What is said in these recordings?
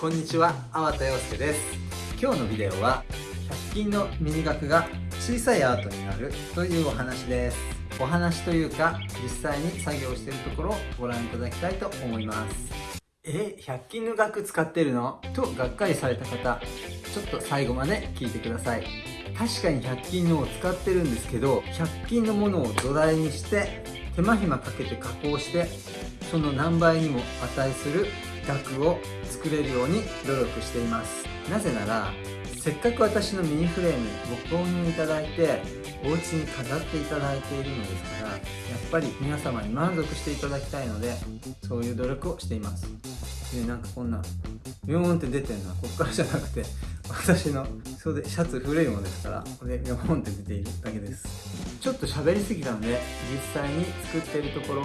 こんにちは、粟田洋介です。今日のビデオは100均のミニ額が小さいアートになるというお話です。お話というか実際に作業しているところをご覧いただきたいと思います。え、100均の額使ってるの？とがっかりされた方ちょっと最後まで聞いてください。確かに100均のを使ってるんですけど100均のものを土台にして手間暇かけて加工してその何倍にも値する額を作れるように努力しています。なぜならせっかく私のミニフレームご購入いただいてお家に飾っていただいているのですからやっぱり皆様に満足していただきたいのでそういう努力をしています。でなんかこんなビヨーンって出てるのはこっからじゃなくて私の袖シャツ古いものですからこれビヨーンって出ているだけです。ちょっと喋りすぎたので実際に作っているところを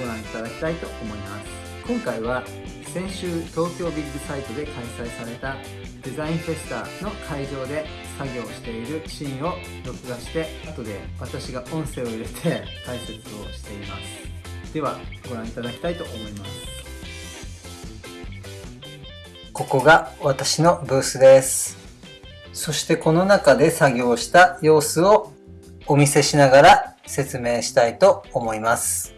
ご覧いただきたいと思います。今回は先週東京ビッグサイトで開催されたデザインフェスタの会場で作業しているシーンを録画して後で私が音声を入れて解説をしています。ではご覧いただきたいと思います。ここが私のブースです。そしてこの中で作業した様子をお見せしながら説明したいと思います。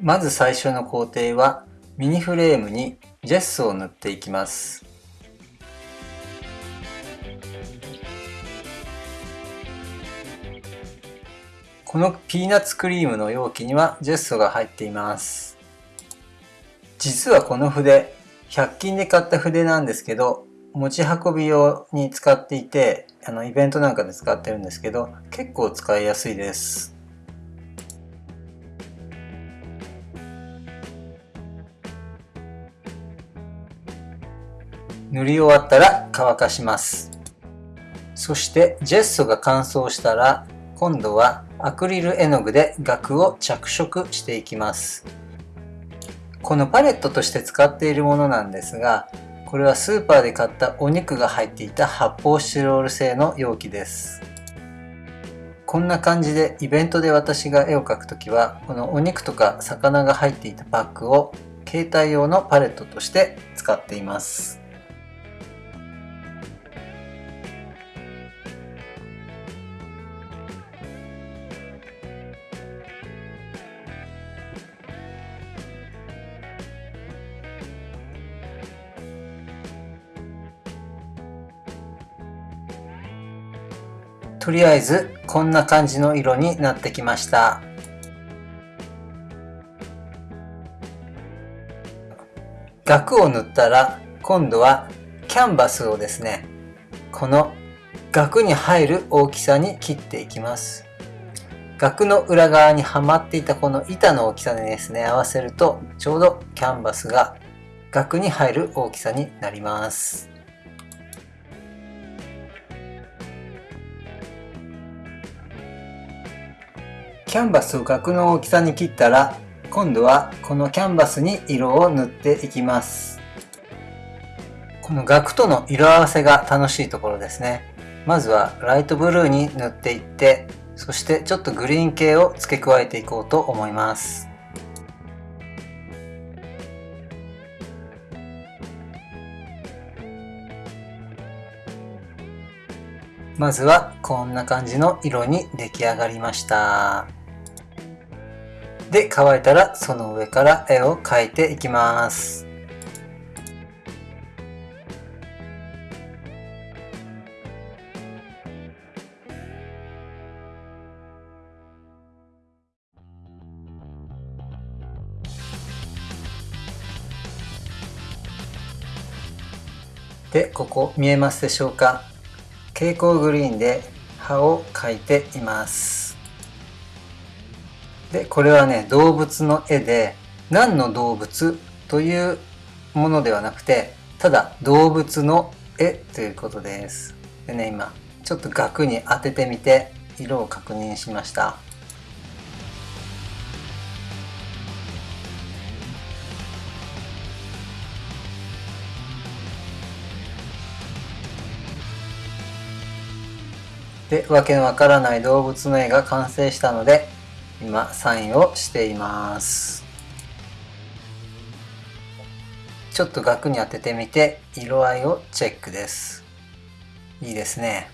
まず最初の工程はミニフレームにジェスを塗っていきます。このピーナッツクリームの容器にはジェストが入っています。実はこの筆100均で買った筆なんですけど持ち運び用に使っていてあのイベントなんかで使ってるんですけど結構使いやすいです。塗り終わったら乾かします。そしてジェッソが乾燥したら今度はアクリル絵の具で額を着色していきます。このパレットとして使っているものなんですがこれはスーパーで買ったお肉が入っていた発泡スチロール製の容器です。こんな感じでイベントで私が絵を描くときはこのお肉とか魚が入っていたパックを携帯用のパレットとして使っています。とりあえずこんな感じの色になってきました。額を塗ったら今度はキャンバスをですねこの額に入る大きさに切っていきます。額の裏側にはまっていたこの板の大きさでですね合わせるとちょうどキャンバスが額に入る大きさになります。キャンバスを額の大きさに切ったら今度はこのキャンバスに色を塗っていきます。この額との色合わせが楽しいところですね。まずはライトブルーに塗っていってそしてちょっとグリーン系を付け加えていこうと思います。まずはこんな感じの色に出来上がりました。で、乾いたらその上から絵を描いていきます。で、ここ見えますでしょうか？蛍光グリーンで葉を描いています。でこれはね動物の絵で何の動物というものではなくてただ動物の絵ということです。でね今ちょっと額に当ててみて色を確認しました。で、わけのわからない動物の絵が完成したので、今サインをしています。ちょっと額に当ててみて色合いをチェックです。いいですね。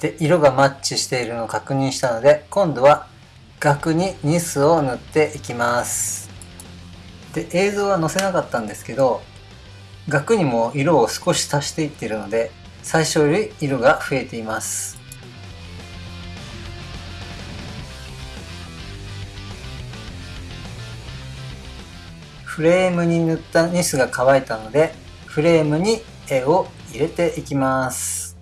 で色がマッチしているのを確認したので今度は額にニスを塗っていきます。で映像は載せなかったんですけど額にも色を少し足していってるので最初より色が増えています。フレームに塗ったニスが乾いたのでフレームに絵を入れていきます。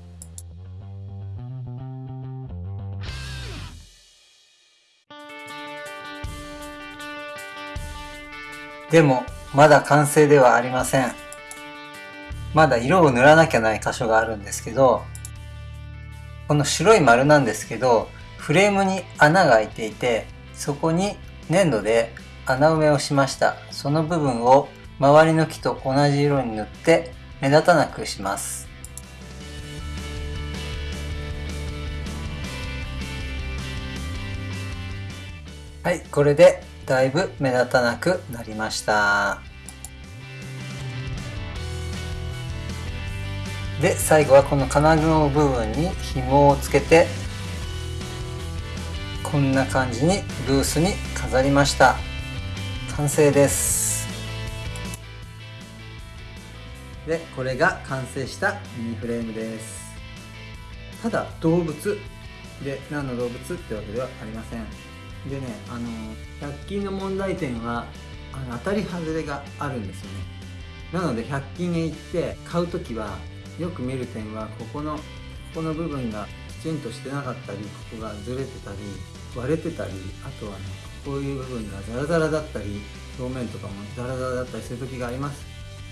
でもまだ完成ではありません。まだ色を塗らなきゃない箇所があるんですけどこの白い丸なんですけどフレームに穴が開いていてそこに粘土で穴埋めをしました。その部分を周りの木と同じ色に塗って目立たなくします。はいこれでだいぶ目立たなくなりました。で最後はこの金具の部分に紐をつけてこんな感じにブースに飾りました。完成です。でこれが完成したミニフレームです。ただ動物で何の動物ってわけではありません。でねあの100均の問題点はあの当たり外れがあるんですよね。なので100均へ行って買う時はよく見る点はここのここの部分がきちんとしてなかったりここがずれてたり割れてたりあとはねこういう部分がザラザラだったり表面とかもザラザラだったりする時があります。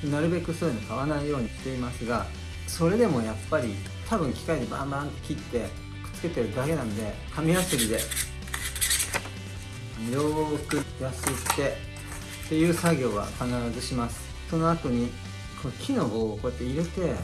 なるべくそういうの買わないようにしていますがそれでもやっぱり多分機械でバンバン切ってくっつけてるだけなんで紙やすりでよーくやすってっていう作業は必ずします。その後にこの木の棒をこうやって入れて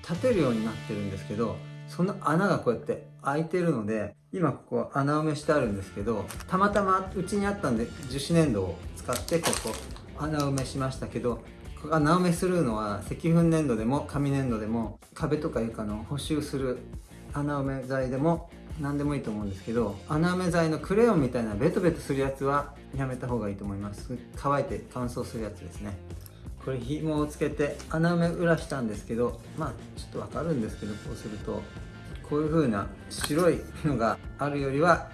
立てるようになってるんですけどその穴がこうやって開いてるので今ここ穴埋めしてあるんですけどたまたまうちにあったんで樹脂粘土を使ってここ穴埋めしましたけど穴埋めするのは石粉粘土でも紙粘土でも壁とか床の補修する穴埋め剤でも何でもいいと思うんですけど穴埋め剤のクレヨンみたいなベトベトするやつはやめた方がいいと思います。乾いて乾燥するやつですね。これ紐をつけて穴埋め裏したんですけどまあちょっとわかるんですけどこうするとこういう風な白いのがあるよりは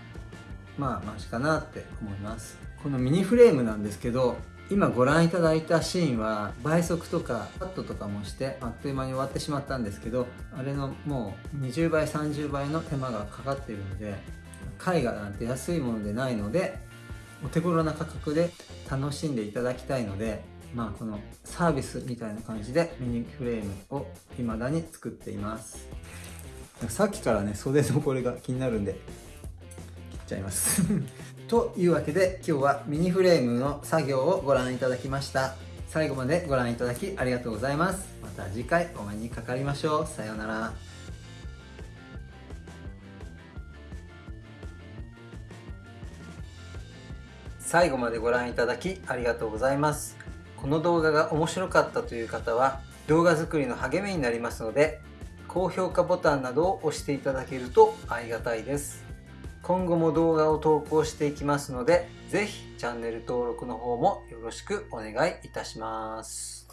まあマシかなって思います。このミニフレームなんですけど今ご覧いただいたシーンは倍速とかカットとかもしてあっという間に終わってしまったんですけどあれのもう20倍30倍の手間がかかっているので絵画なんて安いものでないのでお手頃な価格で楽しんでいただきたいのでまあこのサービスみたいな感じでミニフレームを未だに作っています。さっきからね袖のこれが気になるんで切っちゃいます。というわけで今日はミニフレームの作業をご覧いただきました。最後までご覧いただきありがとうございます。また次回お目にかかりましょう。さようなら。最後までご覧いただきありがとうございます。この動画が面白かったという方は動画作りの励みになりますので高評価ボタンなどを押していただけるとありがたいです。今後も動画を投稿していきますので、是非チャンネル登録の方もよろしくお願いいたします。